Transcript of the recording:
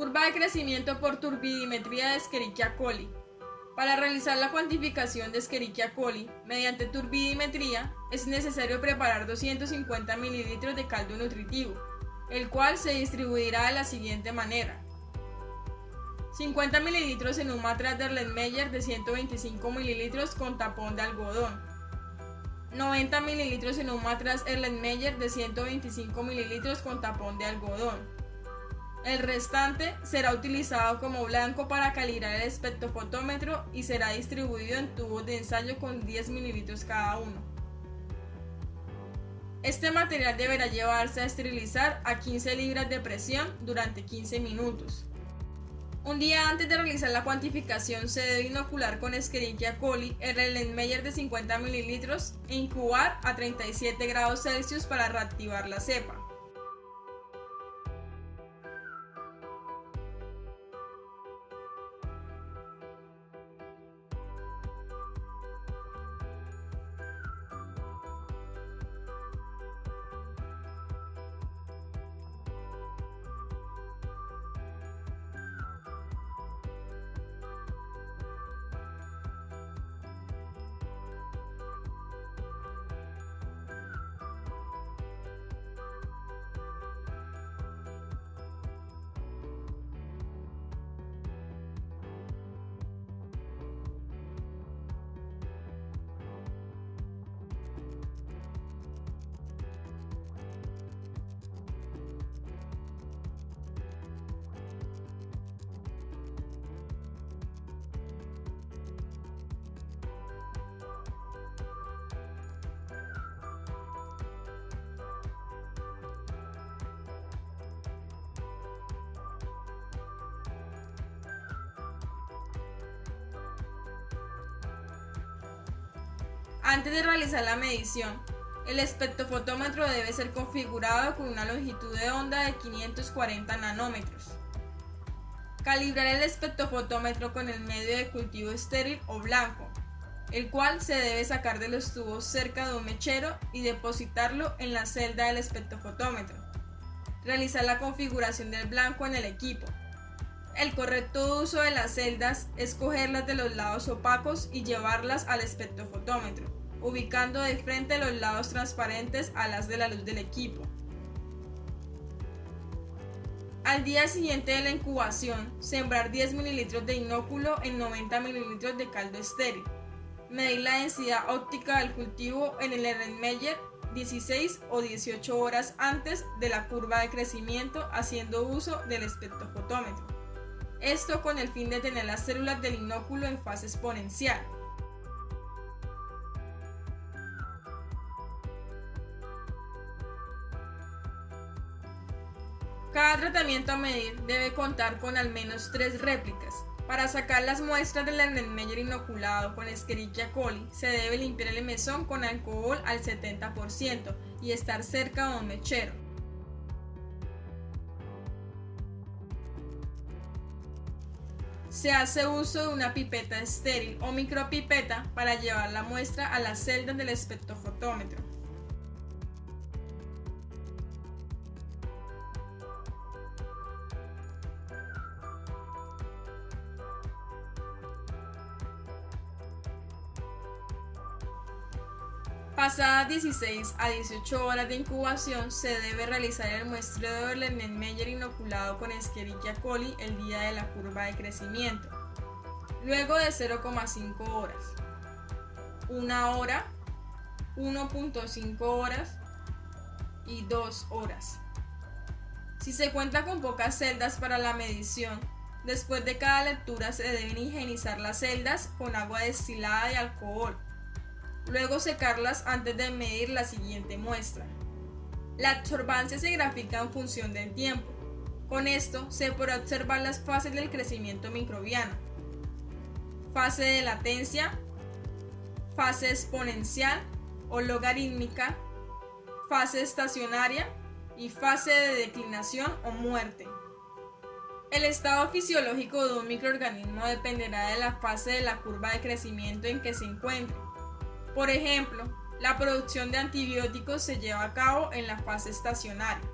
Curva de crecimiento por turbidimetría de Escherichia coli. Para realizar la cuantificación de Escherichia coli mediante turbidimetría es necesario preparar 250 ml de caldo nutritivo, el cual se distribuirá de la siguiente manera. 50 ml en un matraz de Erlenmeyer de 125 ml con tapón de algodón. 90 ml en un matraz Erlenmeyer de 125 ml con tapón de algodón. El restante será utilizado como blanco para calibrar el espectrofotómetro y será distribuido en tubos de ensayo con 10 ml cada uno. Este material deberá llevarse a esterilizar a 15 libras de presión durante 15 minutos. Un día antes de realizar la cuantificación se debe inocular con Escherichia coli el Erlenmeyer de 50 ml e incubar a 37 grados Celsius para reactivar la cepa. Antes de realizar la medición, el espectrofotómetro debe ser configurado con una longitud de onda de 540 nanómetros. Calibrar el espectrofotómetro con el medio de cultivo estéril o blanco, el cual se debe sacar de los tubos cerca de un mechero y depositarlo en la celda del espectrofotómetro. Realizar la configuración del blanco en el equipo. El correcto uso de las celdas es cogerlas de los lados opacos y llevarlas al espectrofotómetro, ubicando de frente los lados transparentes a las de la luz del equipo. Al día siguiente de la incubación, sembrar 10 ml de inóculo en 90 ml de caldo estéril. Medir la densidad óptica del cultivo en el Erlenmeyer 16 o 18 horas antes de la curva de crecimiento haciendo uso del espectrofotómetro. Esto con el fin de tener las células del inóculo en fase exponencial. Cada tratamiento a medir debe contar con al menos tres réplicas. Para sacar las muestras del Erlenmeyer inoculado con Escherichia coli, se debe limpiar el mesón con alcohol al 70% y estar cerca de un mechero. Se hace uso de una pipeta estéril o micropipeta para llevar la muestra a las celdas del espectrofotómetro. Pasadas 16 a 18 horas de incubación, se debe realizar el muestreo del Erlenmeyer inoculado con Escherichia coli el día de la curva de crecimiento. Luego de 0,5 horas, 1 hora, 1.5 horas y 2 horas. Si se cuenta con pocas celdas para la medición, después de cada lectura se deben higienizar las celdas con agua destilada y alcohol luego secarlas antes de medir la siguiente muestra. La absorbancia se grafica en función del tiempo. Con esto se podrá observar las fases del crecimiento microbiano. Fase de latencia, fase exponencial o logarítmica, fase estacionaria y fase de declinación o muerte. El estado fisiológico de un microorganismo dependerá de la fase de la curva de crecimiento en que se encuentre. Por ejemplo, la producción de antibióticos se lleva a cabo en la fase estacionaria.